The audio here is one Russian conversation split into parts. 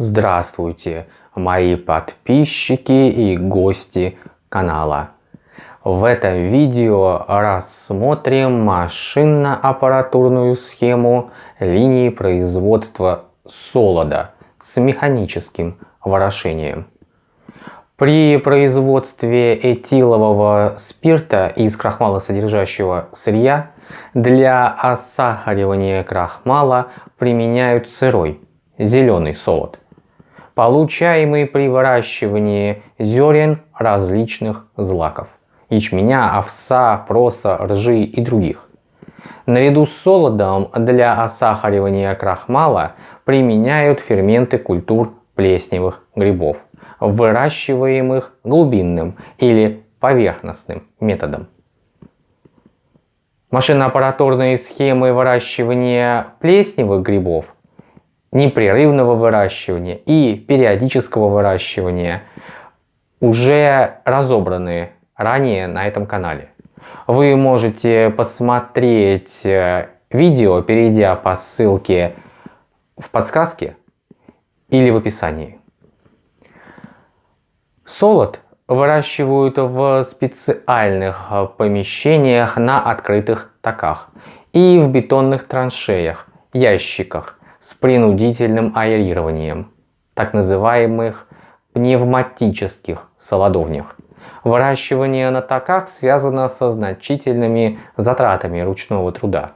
Здравствуйте, мои подписчики и гости канала. В этом видео рассмотрим машинно-аппаратурную схему линии производства солода с механическим ворошением. При производстве этилового спирта из крахмалосодержащего сырья для осахаривания крахмала применяют сырой, зеленый солод получаемый при выращивании зерен различных злаков – ячменя, овса, проса, ржи и других. Наряду с солодом для осахаривания крахмала применяют ферменты культур плесневых грибов, выращиваемых глубинным или поверхностным методом. Машиноаппаратурные схемы выращивания плесневых грибов – непрерывного выращивания и периодического выращивания уже разобраны ранее на этом канале. Вы можете посмотреть э, видео, перейдя по ссылке в подсказке или в описании. Солод выращивают в специальных помещениях на открытых таках и в бетонных траншеях, ящиках с принудительным аэрированием, так называемых пневматических солодовнях. Выращивание на таках связано со значительными затратами ручного труда.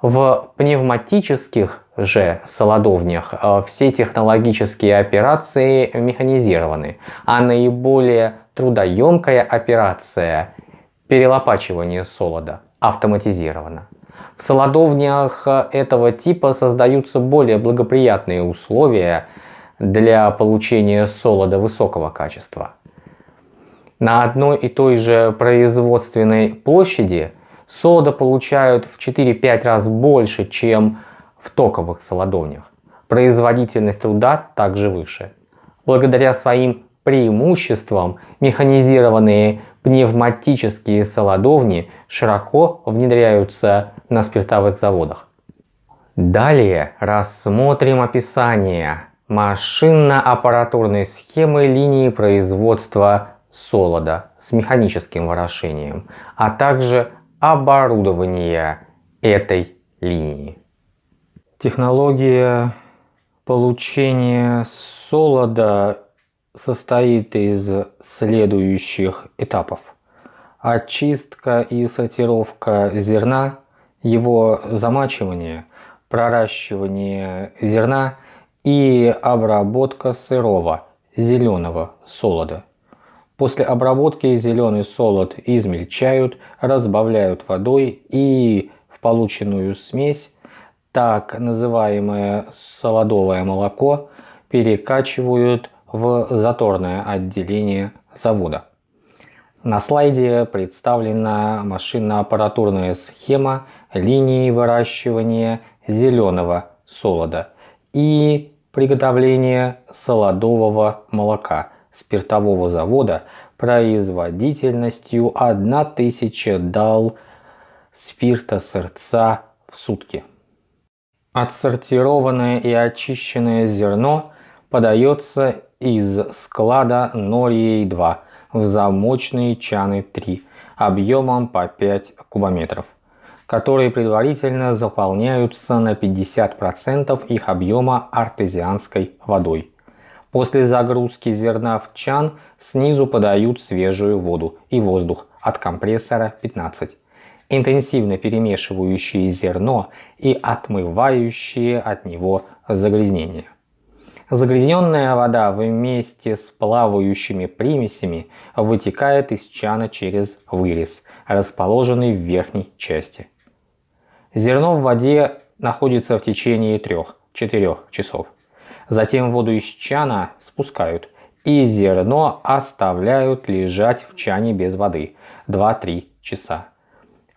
В пневматических же солодовнях э, все технологические операции механизированы, а наиболее трудоемкая операция перелопачивания солода автоматизирована. В солодовнях этого типа создаются более благоприятные условия для получения солода высокого качества. На одной и той же производственной площади солода получают в 4-5 раз больше, чем в токовых солодовнях. Производительность труда также выше. Благодаря своим преимуществам механизированные пневматические солодовни широко внедряются на спиртовых заводах. Далее рассмотрим описание машинно-аппаратурной схемы линии производства солода с механическим ворошением, а также оборудование этой линии. Технология получения солода состоит из следующих этапов. Очистка и сортировка зерна, его замачивание, проращивание зерна и обработка сырого зеленого солода. После обработки зеленый солод измельчают, разбавляют водой и в полученную смесь так называемое солодовое молоко перекачивают в заторное отделение завода. На слайде представлена машинно-аппаратурная схема линии выращивания зеленого солода и приготовления солодового молока спиртового завода производительностью 1000 дал спирта сырца в сутки. Отсортированное и очищенное зерно подается из склада Норьей-2 в замочные чаны 3 объемом по 5 кубометров, которые предварительно заполняются на 50% их объема артезианской водой. После загрузки зерна в чан снизу подают свежую воду и воздух от компрессора 15, интенсивно перемешивающие зерно и отмывающие от него загрязнения. Загрязненная вода вместе с плавающими примесями вытекает из чана через вырез, расположенный в верхней части. Зерно в воде находится в течение 3-4 часов. Затем воду из чана спускают и зерно оставляют лежать в чане без воды 2-3 часа.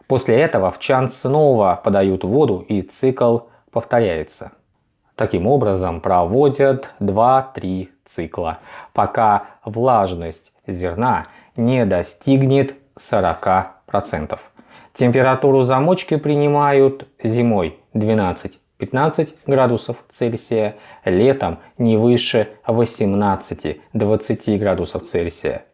После этого в чан снова подают воду и цикл повторяется. Таким образом проводят 2-3 цикла, пока влажность зерна не достигнет 40%. Температуру замочки принимают зимой 12-15 15 градусов Цельсия, летом не выше 18-20 градусов Цельсия.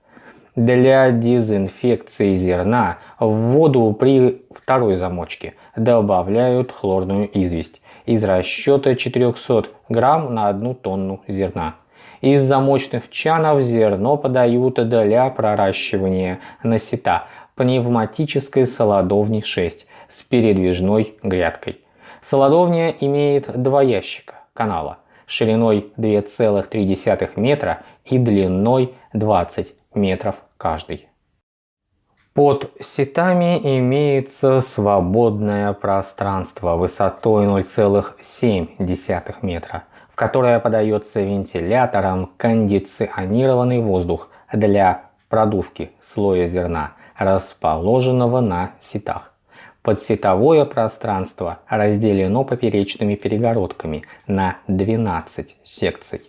Для дезинфекции зерна в воду при второй замочке добавляют хлорную известь из расчета 400 грамм на одну тонну зерна. Из замочных чанов зерно подают для проращивания на сета пневматической солодовни 6 с передвижной грядкой. Солодовня имеет два ящика канала шириной 2,3 метра и длиной 20 метров каждый. Под сетами имеется свободное пространство высотой 0,7 метра, в которое подается вентилятором кондиционированный воздух для продувки слоя зерна, расположенного на сетах. Подсетовое пространство разделено поперечными перегородками на 12 секций.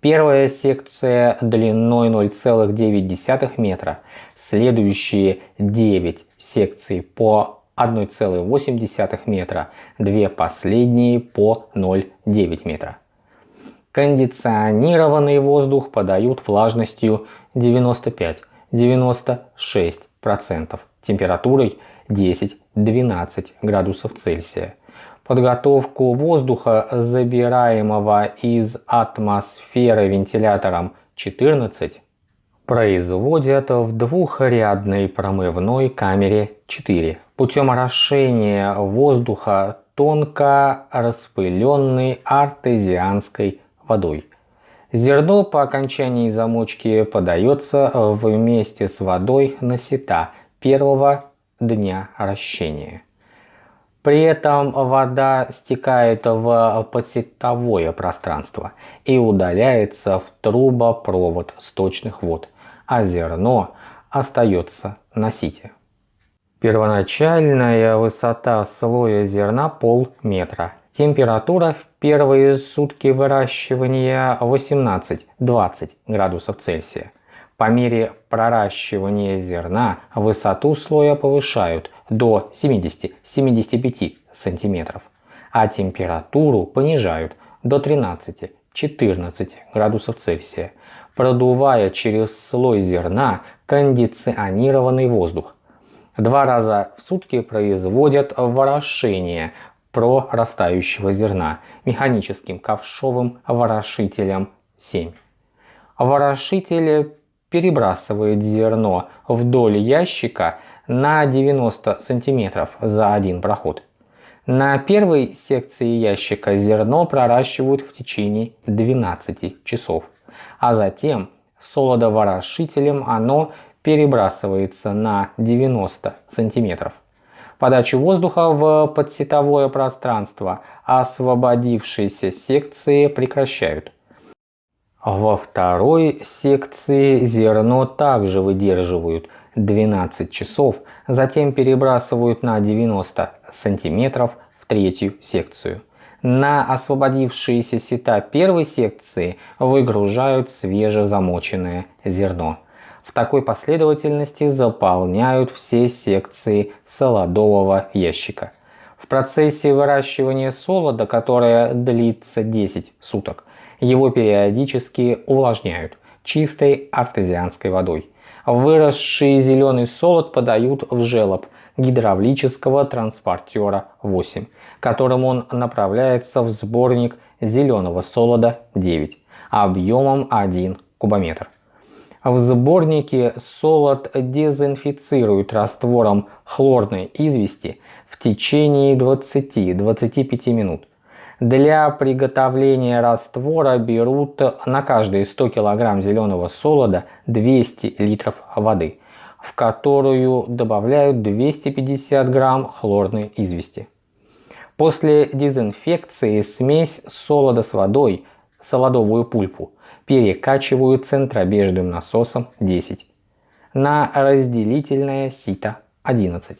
Первая секция длиной 0,9 метра, следующие 9 секций по 1,8 метра, две последние по 0,9 метра. Кондиционированный воздух подают влажностью 95-96%, температурой 10-12 градусов Цельсия. Подготовку воздуха, забираемого из атмосферы вентилятором 14, производят в двухрядной промывной камере 4 путем орошения воздуха тонко распыленной артезианской водой. Зерно по окончании замочки подается вместе с водой на сета первого дня ращения. При этом вода стекает в подсетовое пространство и удаляется в трубопровод сточных вод, а зерно остается на сите. Первоначальная высота слоя зерна полметра. Температура в первые сутки выращивания 18-20 градусов Цельсия. По мере проращивания зерна высоту слоя повышают до 70-75 см, а температуру понижают до 13-14 градусов Цельсия, продувая через слой зерна кондиционированный воздух. Два раза в сутки производят ворошение прорастающего зерна механическим ковшовым ворошителем 7. Ворошитель перебрасывает зерно вдоль ящика на 90 сантиметров за один проход. На первой секции ящика зерно проращивают в течение 12 часов, а затем солодоворошителем оно перебрасывается на 90 сантиметров. Подачу воздуха в подсетовое пространство освободившиеся секции прекращают. Во второй секции зерно также выдерживают 12 часов, затем перебрасывают на 90 сантиметров в третью секцию. На освободившиеся сета первой секции выгружают свежезамоченное зерно. В такой последовательности заполняют все секции солодового ящика. В процессе выращивания солода, которое длится 10 суток, его периодически увлажняют чистой артезианской водой. Выросший зеленый солод подают в желоб гидравлического транспортера 8, которым он направляется в сборник зеленого солода 9 объемом 1 кубометр. В сборнике солод дезинфицируют раствором хлорной извести в течение 20-25 минут. Для приготовления раствора берут на каждые 100 кг зеленого солода 200 литров воды, в которую добавляют 250 грамм хлорной извести. После дезинфекции смесь солода с водой, солодовую пульпу, перекачивают центробежным насосом 10 на разделительное сито 11.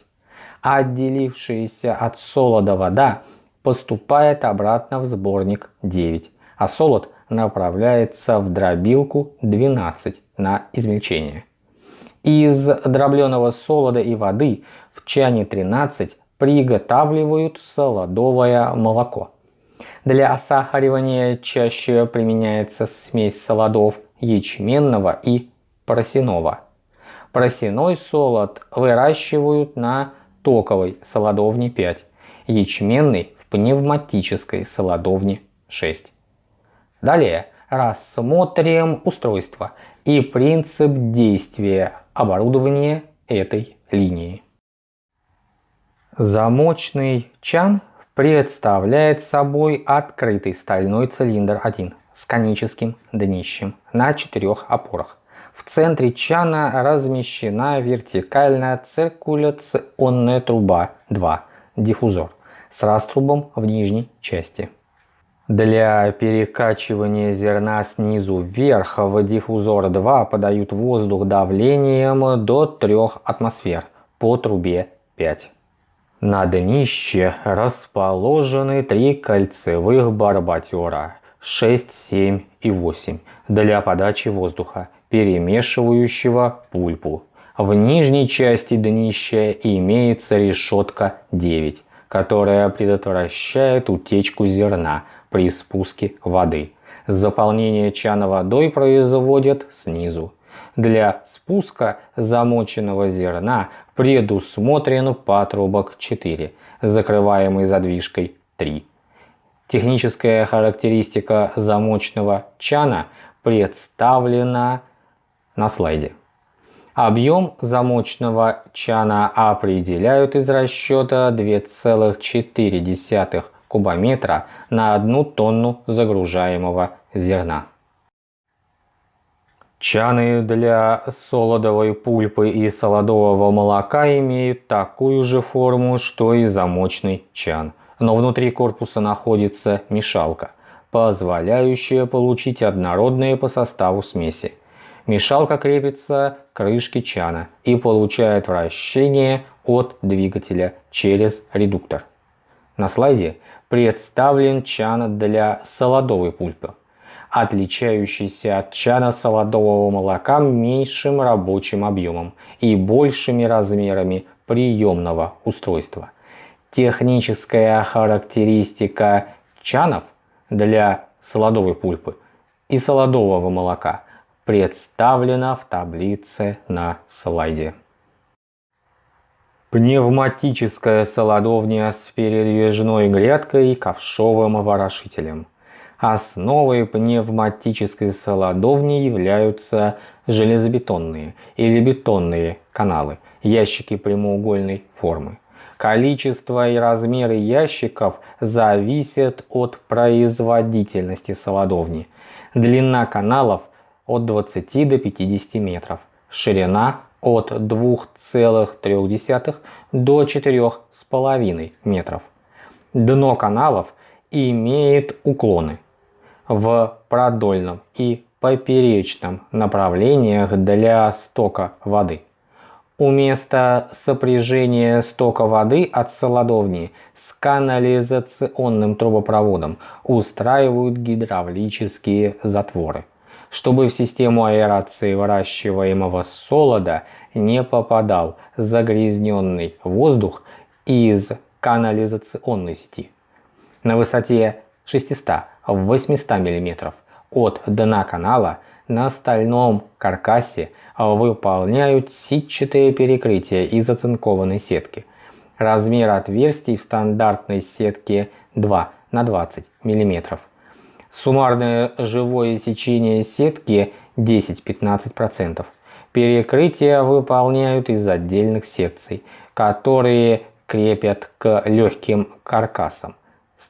А отделившаяся от солода вода поступает обратно в сборник 9, а солод направляется в дробилку 12 на измельчение. Из дробленого солода и воды в чане 13 приготавливают солодовое молоко. Для осахаривания чаще применяется смесь солодов ячменного и просяного. Просяной солод выращивают на токовой солодовне 5, ячменный в пневматической солодовне 6. Далее рассмотрим устройство и принцип действия оборудования этой линии. Замочный чан представляет собой открытый стальной цилиндр 1 с коническим днищем на четырех опорах. В центре чана размещена вертикальная циркуляционная труба 2 диффузор с раструбом в нижней части. Для перекачивания зерна снизу вверх в диффузор 2 подают воздух давлением до 3 атмосфер по трубе 5. На днище расположены три кольцевых барбатера 6, 7 и 8 для подачи воздуха, перемешивающего пульпу. В нижней части днища имеется решетка 9, которая предотвращает утечку зерна при спуске воды. Заполнение чана водой производят снизу. Для спуска замоченного зерна предусмотрен патрубок 4, закрываемый задвижкой 3. Техническая характеристика замочного чана представлена на слайде. Объем замочного чана определяют из расчета 2,4 кубометра на одну тонну загружаемого зерна. Чаны для солодовой пульпы и солодового молока имеют такую же форму, что и замочный чан, но внутри корпуса находится мешалка, позволяющая получить однородные по составу смеси. Мешалка крепится к крышке чана и получает вращение от двигателя через редуктор. На слайде представлен чан для солодовой пульпы, отличающийся от чана солодового молока меньшим рабочим объемом и большими размерами приемного устройства. Техническая характеристика чанов для солодовой пульпы и солодового молока представлена в таблице на слайде. Пневматическая солодовня с передвижной грядкой и ковшовым ворошителем. Основой пневматической солодовни являются железобетонные или бетонные каналы, ящики прямоугольной формы. Количество и размеры ящиков зависят от производительности солодовни. Длина каналов от 20 до 50 метров, ширина от 2,3 до 4,5 метров. Дно каналов имеет уклоны в продольном и поперечном направлениях для стока воды. У места сопряжения стока воды от солодовни с канализационным трубопроводом устраивают гидравлические затворы чтобы в систему аэрации выращиваемого солода не попадал загрязненный воздух из канализационной сети. На высоте 600-800 мм от дна канала на стальном каркасе выполняют сетчатые перекрытия из оцинкованной сетки. Размер отверстий в стандартной сетке 2 на 20 мм. Суммарное живое сечение сетки 10-15%. Перекрытия выполняют из отдельных секций, которые крепят к легким каркасам,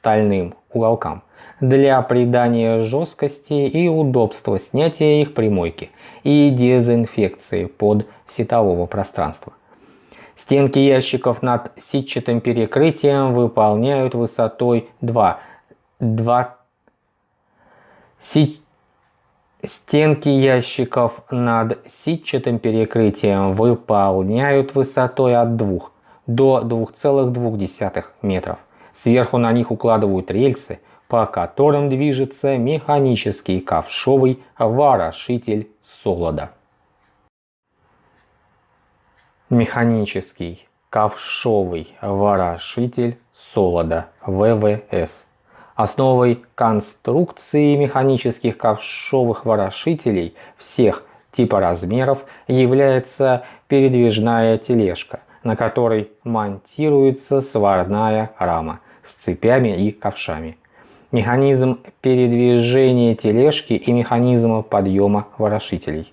стальным уголкам, для придания жесткости и удобства снятия их примойки и дезинфекции под сетового пространства. Стенки ящиков над сетчатым перекрытием выполняют высотой 2, 2 Стенки ящиков над сетчатым перекрытием выполняют высотой от 2 до 2,2 метров. Сверху на них укладывают рельсы, по которым движется механический ковшовый ворошитель солода. Механический ковшовый ворошитель солода ВВС Основой конструкции механических ковшовых ворошителей всех типа размеров является передвижная тележка, на которой монтируется сварная рама с цепями и ковшами. Механизм передвижения тележки и механизм подъема ворошителей.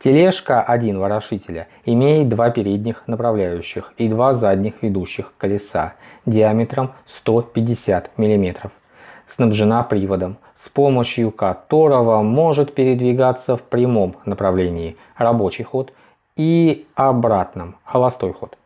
Тележка один ворошителя имеет два передних направляющих и два задних ведущих колеса диаметром 150 мм. Снабжена приводом, с помощью которого может передвигаться в прямом направлении рабочий ход и обратном холостой ход.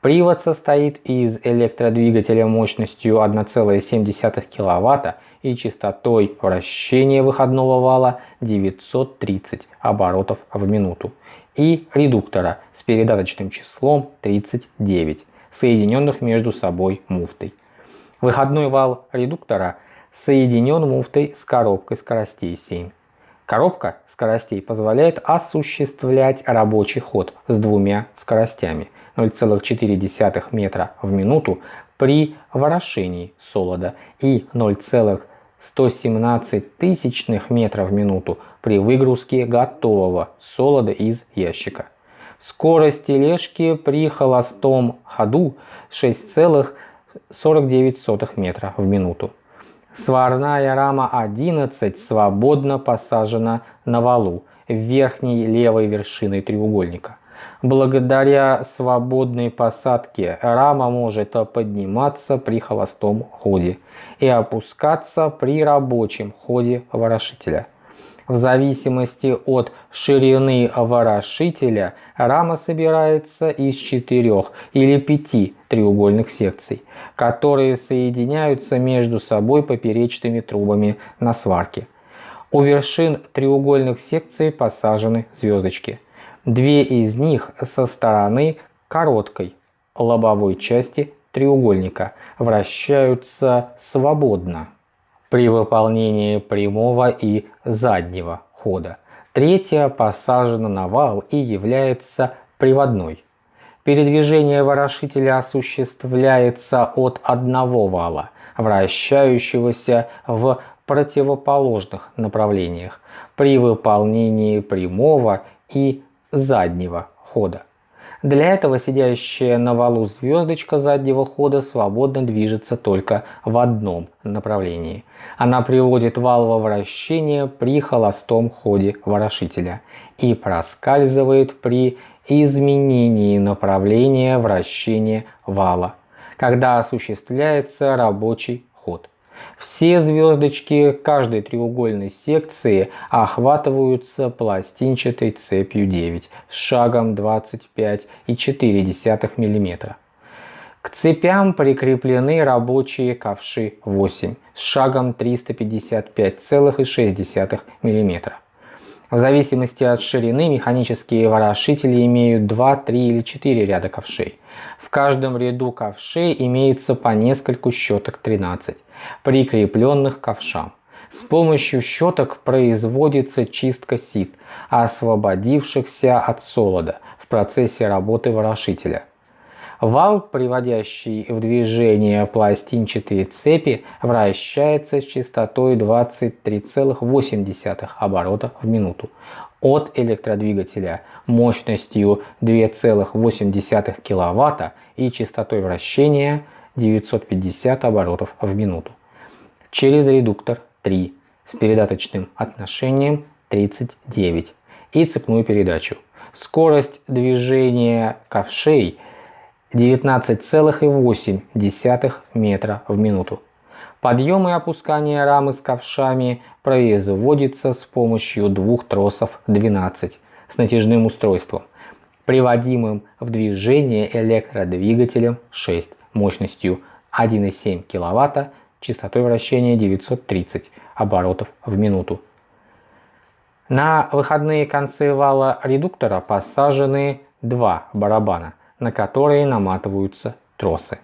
Привод состоит из электродвигателя мощностью 1,7 кВт и частотой вращения выходного вала 930 оборотов в минуту и редуктора с передаточным числом 39, соединенных между собой муфтой. Выходной вал редуктора соединен муфтой с коробкой скоростей 7. Коробка скоростей позволяет осуществлять рабочий ход с двумя скоростями – 0,4 метра в минуту при ворошении солода и 0,117 тысячных метра в минуту при выгрузке готового солода из ящика. Скорость тележки при холостом ходу 6,49 метра в минуту. Сварная рама 11 свободно посажена на валу верхней левой вершиной треугольника. Благодаря свободной посадке рама может подниматься при холостом ходе и опускаться при рабочем ходе ворошителя. В зависимости от ширины ворошителя рама собирается из четырех или пяти треугольных секций, которые соединяются между собой поперечными трубами на сварке. У вершин треугольных секций посажены звездочки – Две из них со стороны короткой лобовой части треугольника вращаются свободно при выполнении прямого и заднего хода. Третья посажена на вал и является приводной. Передвижение ворошителя осуществляется от одного вала, вращающегося в противоположных направлениях при выполнении прямого и заднего хода. Для этого сидящая на валу звездочка заднего хода свободно движется только в одном направлении. Она приводит вал во вращение при холостом ходе ворошителя и проскальзывает при изменении направления вращения вала, когда осуществляется рабочий ход. Все звездочки каждой треугольной секции охватываются пластинчатой цепью 9 с шагом 25,4 мм. К цепям прикреплены рабочие ковши 8 с шагом 355,6 мм. В зависимости от ширины механические ворошители имеют 2, 3 или 4 ряда ковшей. В каждом ряду ковшей имеется по нескольку щеток 13 прикрепленных к ковшам. С помощью щеток производится чистка сит, освободившихся от солода в процессе работы ворошителя. Вал, приводящий в движение пластинчатые цепи, вращается с частотой 23,8 оборота в минуту от электродвигателя мощностью 2,8 кВт и частотой вращения 950 оборотов в минуту. Через редуктор 3 с передаточным отношением 39 и цепную передачу. Скорость движения ковшей 19,8 метра в минуту. Подъем и опускание рамы с ковшами производится с помощью двух тросов 12 с натяжным устройством, приводимым в движение электродвигателем 6 мощностью 1,7 кВт, частотой вращения 930 оборотов в минуту. На выходные концы вала редуктора посажены два барабана, на которые наматываются тросы.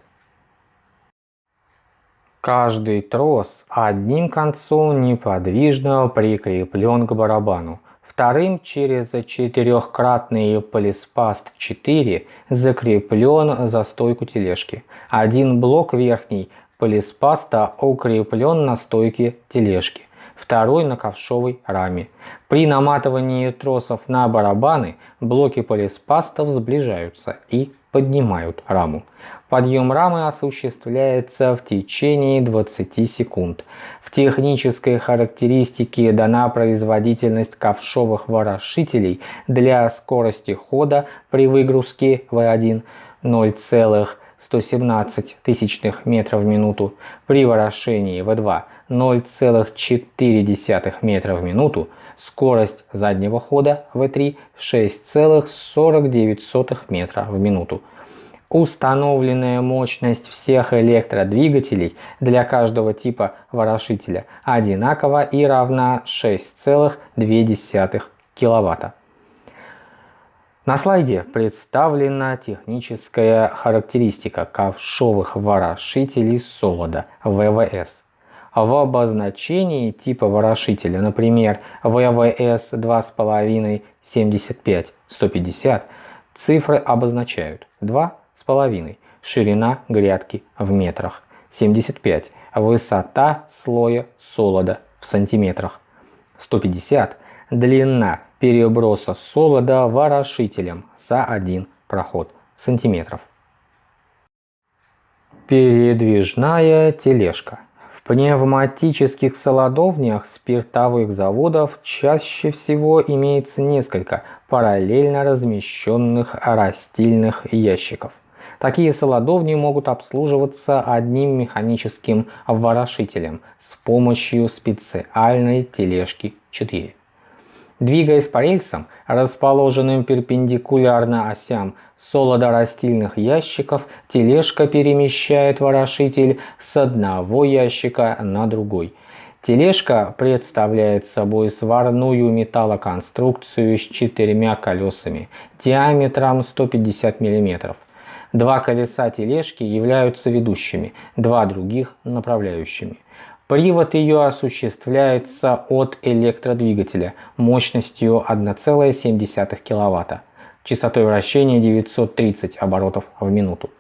Каждый трос одним концом неподвижно прикреплен к барабану, Вторым через четырехкратный полиспаст 4 закреплен за стойку тележки. Один блок верхний полиспаста укреплен на стойке тележки, второй на ковшовой раме. При наматывании тросов на барабаны блоки полиспастов сближаются и поднимают раму. Подъем рамы осуществляется в течение 20 секунд. В технической характеристике дана производительность ковшовых ворошителей для скорости хода при выгрузке V1 0,117 тысячных метров в минуту, при ворошении V2 0,4 метра в минуту, скорость заднего хода V3 6,49 метра в минуту. Установленная мощность всех электродвигателей для каждого типа ворошителя одинакова и равна 6,2 кВт. На слайде представлена техническая характеристика ковшовых ворошителей солода ВВС. В обозначении типа ворошителя, например, ВВС 2,5 75 150, цифры обозначают 2 с половиной, ширина грядки в метрах, 75, высота слоя солода в сантиметрах, 150, длина переброса солода ворошителем за один проход сантиметров. Передвижная тележка. В пневматических солодовнях спиртовых заводов чаще всего имеется несколько параллельно размещенных растильных ящиков – Такие солодовни могут обслуживаться одним механическим ворошителем с помощью специальной тележки 4. Двигаясь по рельсам, расположенным перпендикулярно осям солодорастильных ящиков, тележка перемещает ворошитель с одного ящика на другой. Тележка представляет собой сварную металлоконструкцию с четырьмя колесами диаметром 150 мм. Два колеса тележки являются ведущими, два других – направляющими. Привод ее осуществляется от электродвигателя мощностью 1,7 кВт, частотой вращения 930 оборотов в минуту,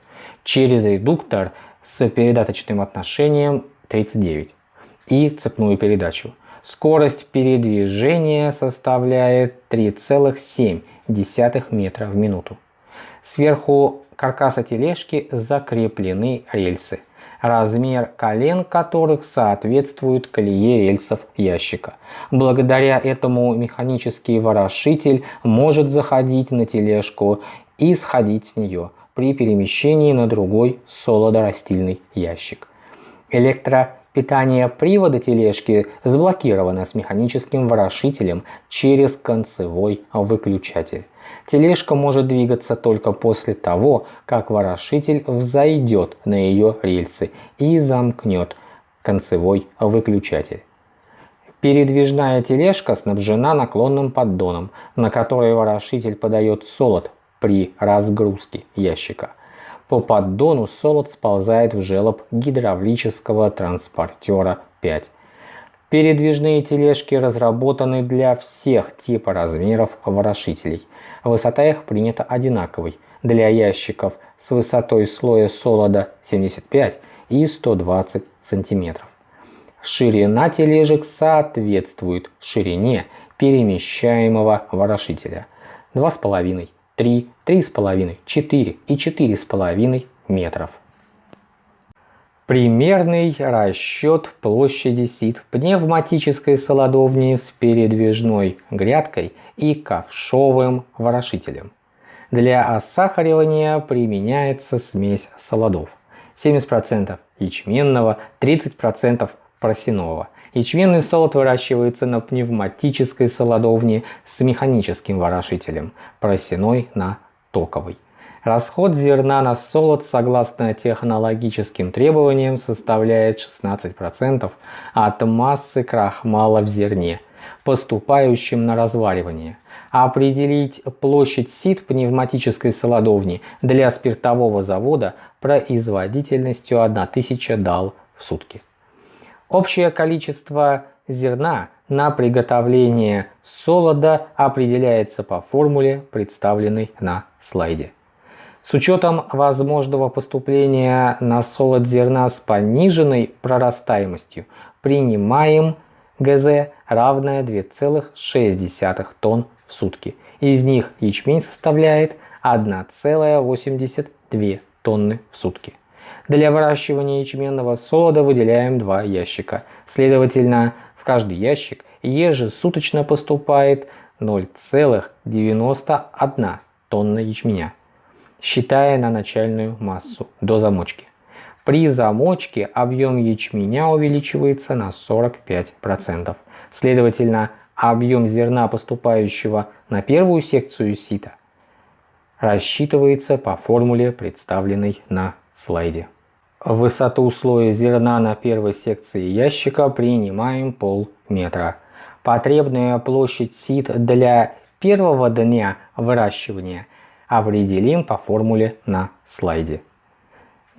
через редуктор с передаточным отношением 39 и цепную передачу. Скорость передвижения составляет 3,7 метра в минуту. Сверху каркаса тележки закреплены рельсы, размер колен которых соответствует колее рельсов ящика. Благодаря этому механический ворошитель может заходить на тележку и сходить с нее при перемещении на другой солодорастильный ящик. Электропитание привода тележки заблокировано с механическим ворошителем через концевой выключатель. Тележка может двигаться только после того, как ворошитель взойдет на ее рельсы и замкнет концевой выключатель. Передвижная тележка снабжена наклонным поддоном, на который ворошитель подает солод при разгрузке ящика. По поддону солод сползает в желоб гидравлического транспортера 5. Передвижные тележки разработаны для всех типа размеров ворошителей. Высота их принята одинаковой для ящиков с высотой слоя солода 75 и 120 см. Ширина тележек соответствует ширине перемещаемого ворошителя 2,5, 3, 3,5, 4 и 4,5 метров. Примерный расчет площади сит пневматической солодовни с передвижной грядкой и ковшовым ворошителем. Для осахаривания применяется смесь солодов. 70% ячменного, 30% просенового. Ячменный солод выращивается на пневматической солодовне с механическим ворошителем, просеной на токовый. Расход зерна на солод согласно технологическим требованиям составляет 16% от массы крахмала в зерне, поступающем на разваривание. Определить площадь сит пневматической солодовни для спиртового завода производительностью 1000 дал в сутки. Общее количество зерна на приготовление солода определяется по формуле, представленной на слайде. С учетом возможного поступления на солод зерна с пониженной прорастаемостью принимаем ГЗ равное 2,6 тонн в сутки. Из них ячмень составляет 1,82 тонны в сутки. Для выращивания ячменного солода выделяем два ящика. Следовательно, в каждый ящик ежесуточно поступает 0,91 тонна ячменя считая на начальную массу до замочки. При замочке объем ячменя увеличивается на 45%. Следовательно, объем зерна, поступающего на первую секцию сита, рассчитывается по формуле, представленной на слайде. Высоту слоя зерна на первой секции ящика принимаем полметра. Потребная площадь сит для первого дня выращивания определим по формуле на слайде.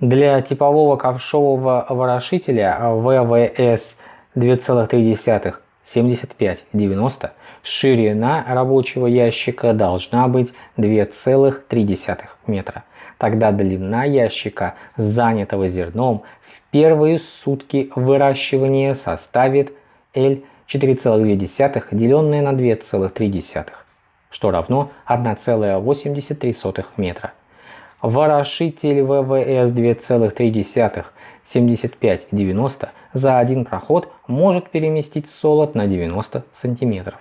Для типового ковшового ворошителя ВВС 2,3-75-90 ширина рабочего ящика должна быть 2,3 метра. Тогда длина ящика, занятого зерном, в первые сутки выращивания составит L 4,2 деленное на 2,3 что равно 1,83 метра. Ворошитель ВВС 2,3 75-90 за один проход может переместить солод на 90 сантиметров.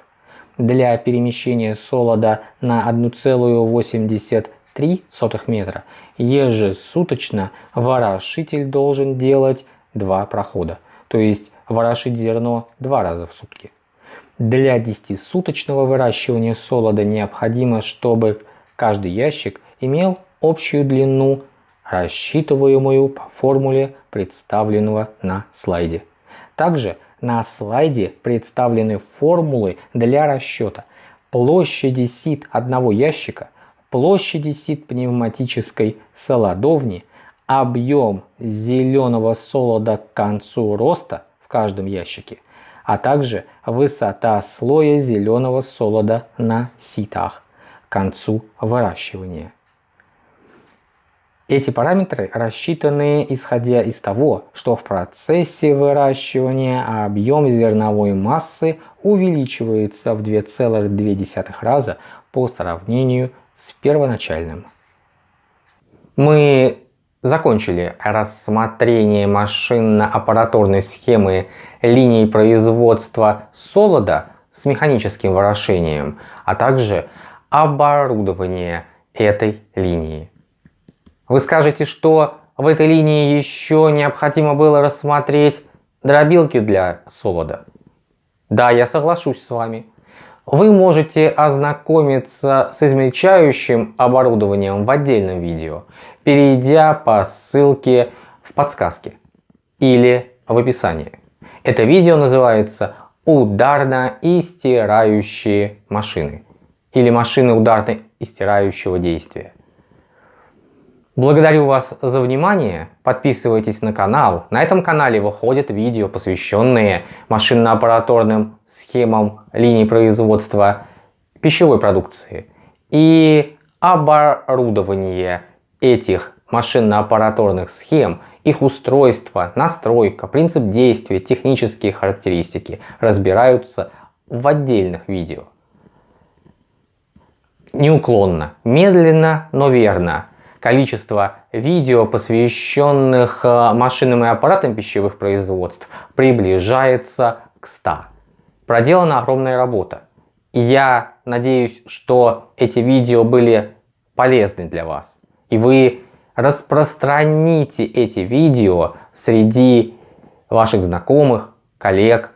Для перемещения солода на 1,83 метра ежесуточно ворошитель должен делать два прохода, то есть ворошить зерно два раза в сутки. Для 10-суточного выращивания солода необходимо, чтобы каждый ящик имел общую длину, рассчитываемую по формуле, представленного на слайде. Также на слайде представлены формулы для расчета площади сит одного ящика, площади сит пневматической солодовни, объем зеленого солода к концу роста в каждом ящике, а также высота слоя зеленого солода на ситах к концу выращивания. Эти параметры рассчитаны исходя из того, что в процессе выращивания объем зерновой массы увеличивается в 2,2 раза по сравнению с первоначальным. Мы закончили рассмотрение машинно-аппаратурной схемы линии производства солода с механическим ворошением, а также оборудование этой линии. Вы скажете, что в этой линии еще необходимо было рассмотреть дробилки для солода. Да, я соглашусь с вами. Вы можете ознакомиться с измельчающим оборудованием в отдельном видео, перейдя по ссылке в подсказке или в описании. Это видео называется «Ударно и стирающие машины» или «Машины ударно и стирающего действия». Благодарю вас за внимание, подписывайтесь на канал. На этом канале выходят видео, посвященные машинно-аппараторным схемам линий производства пищевой продукции и оборудование этих машинно-аппараторных схем, их устройство, настройка, принцип действия, технические характеристики разбираются в отдельных видео. Неуклонно, медленно, но верно количество видео, посвященных э, машинам и аппаратам пищевых производств, приближается к 100. Проделана огромная работа. И я надеюсь, что эти видео были полезны для вас. И вы распространите эти видео среди ваших знакомых, коллег.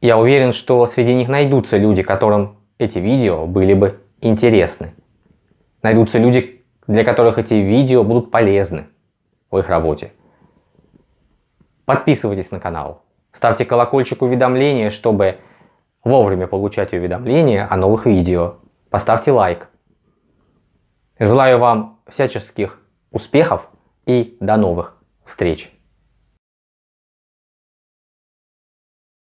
Я уверен, что среди них найдутся люди, которым эти видео были бы интересны. Найдутся люди, для которых эти видео будут полезны в их работе. Подписывайтесь на канал, ставьте колокольчик уведомления, чтобы вовремя получать уведомления о новых видео. Поставьте лайк. Желаю вам всяческих успехов и до новых встреч!